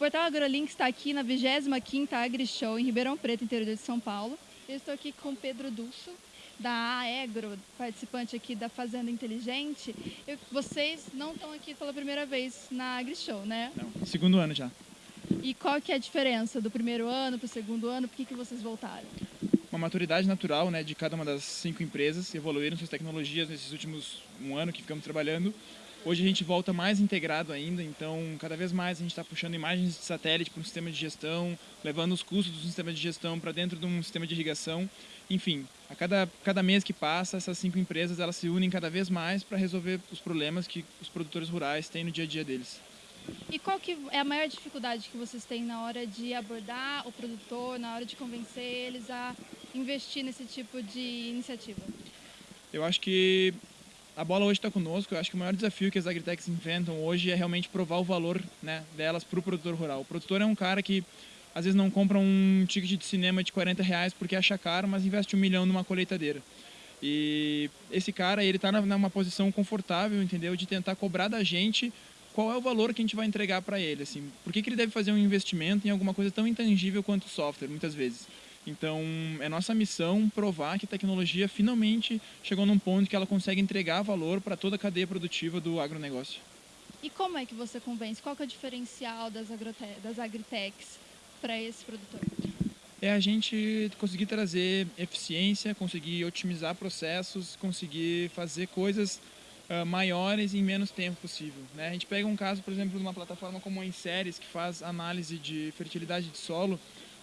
portal AgroLink está aqui na 25ª AgriShow em Ribeirão Preto, interior de São Paulo. Eu estou aqui com Pedro Dulso, da Aegro, participante aqui da Fazenda Inteligente. Eu, vocês não estão aqui pela primeira vez na AgriShow, né? Não, segundo ano já. E qual que é a diferença do primeiro ano para o segundo ano? Por que, que vocês voltaram? Uma maturidade natural né, de cada uma das cinco empresas, evoluíram suas tecnologias nesses últimos um ano que ficamos trabalhando. Hoje a gente volta mais integrado ainda, então cada vez mais a gente está puxando imagens de satélite para um sistema de gestão, levando os custos do sistema de gestão para dentro de um sistema de irrigação. Enfim, a cada, cada mês que passa, essas cinco empresas elas se unem cada vez mais para resolver os problemas que os produtores rurais têm no dia a dia deles. E qual que é a maior dificuldade que vocês têm na hora de abordar o produtor, na hora de convencer eles a investir nesse tipo de iniciativa? Eu acho que a bola hoje está conosco. Eu acho que o maior desafio que as agritechs inventam hoje é realmente provar o valor né, delas para o produtor rural. O produtor é um cara que às vezes não compra um ticket de cinema de 40 reais porque acha caro, mas investe um milhão numa colheitadeira. E esse cara, ele está numa posição confortável, entendeu? De tentar cobrar da gente qual é o valor que a gente vai entregar para ele, assim. Por que, que ele deve fazer um investimento em alguma coisa tão intangível quanto software, muitas vezes? Então, é nossa missão provar que a tecnologia finalmente chegou num ponto que ela consegue entregar valor para toda a cadeia produtiva do agronegócio. E como é que você convence? Qual é o diferencial das, das agritechs para esse produtor? É a gente conseguir trazer eficiência, conseguir otimizar processos, conseguir fazer coisas uh, maiores em menos tempo possível. Né? A gente pega um caso, por exemplo, de uma plataforma como a Inseres, que faz análise de fertilidade de solo,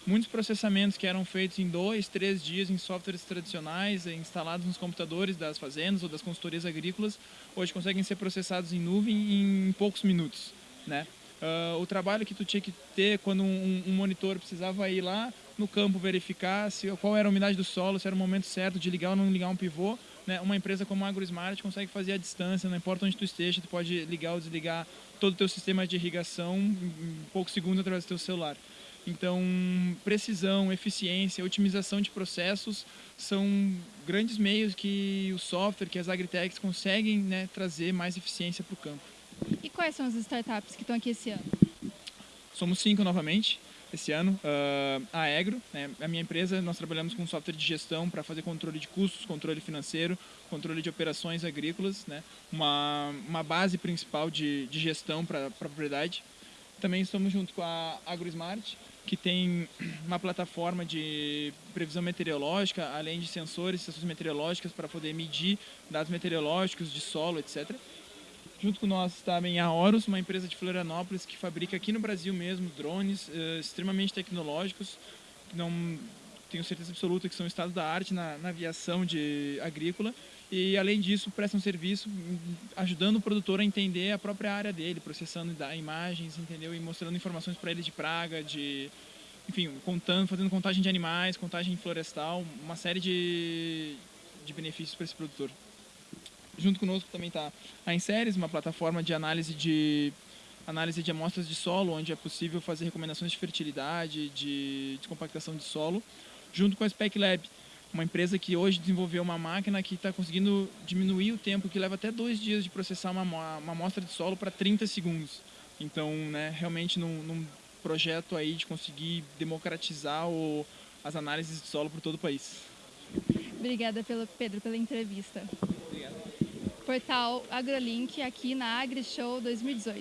muitos processamentos que eram feitos em dois, três dias em softwares tradicionais, eh, instalados nos computadores das fazendas ou das consultorias agrícolas, hoje conseguem ser processados em nuvem em poucos minutos. Né? Uh, o trabalho que tu tinha que ter quando um, um, monitor precisava ir lá no campo verificar se, qual era a umidade do solo, se era o momento certo de ligar ou não ligar um pivô, né? uma empresa como a AgroSmart consegue fazer a distância, não importa onde tu esteja, tu pode ligar ou desligar todo o teu sistema de irrigação em poucos segundos através do teu celular. Então, precisão, eficiência, otimização de processos são grandes meios que o software, que as agritechs conseguem né, trazer mais eficiência para o campo. E quais são as startups que estão aqui esse ano? Somos cinco novamente esse ano. Uh, a Agro, né, a minha empresa, nós trabalhamos com software de gestão para fazer controle de custos, controle financeiro, controle de operações agrícolas, né, uma, uma base principal de, de gestão para a propriedade. Também estamos junto com a AgroSmart, que tem uma plataforma de previsão meteorológica, além de sensores, estações meteorológicas para poder medir dados meteorológicos de solo, etc. Junto com nós também a Horus, uma empresa de Florianópolis que fabrica aqui no Brasil mesmo drones uh, extremamente tecnológicos, não tenho certeza absoluta que são estado da arte na, na aviação de agrícola e além disso prestam serviço ajudando o produtor a entender a própria área dele, processando imagens, entendeu? E mostrando informações para ele de praga, de enfim, contando, fazendo contagem de animais, contagem florestal, uma série de, de benefícios para esse produtor. Junto conosco também está a Inseres, uma plataforma de análise de análise de amostras de solo, onde é possível fazer recomendações de fertilidade, de compactação de solo, junto com a Spec Lab, uma empresa que hoje desenvolveu uma máquina que está conseguindo diminuir o tempo, que leva até dois dias de processar uma, uma amostra de solo para 30 segundos. Então, né, realmente num, num, projeto aí de conseguir democratizar o, as análises de solo por todo o país. Obrigada, pelo, Pedro, pela entrevista. Obrigado. Portal AgroLink aqui na AgriShow 2018.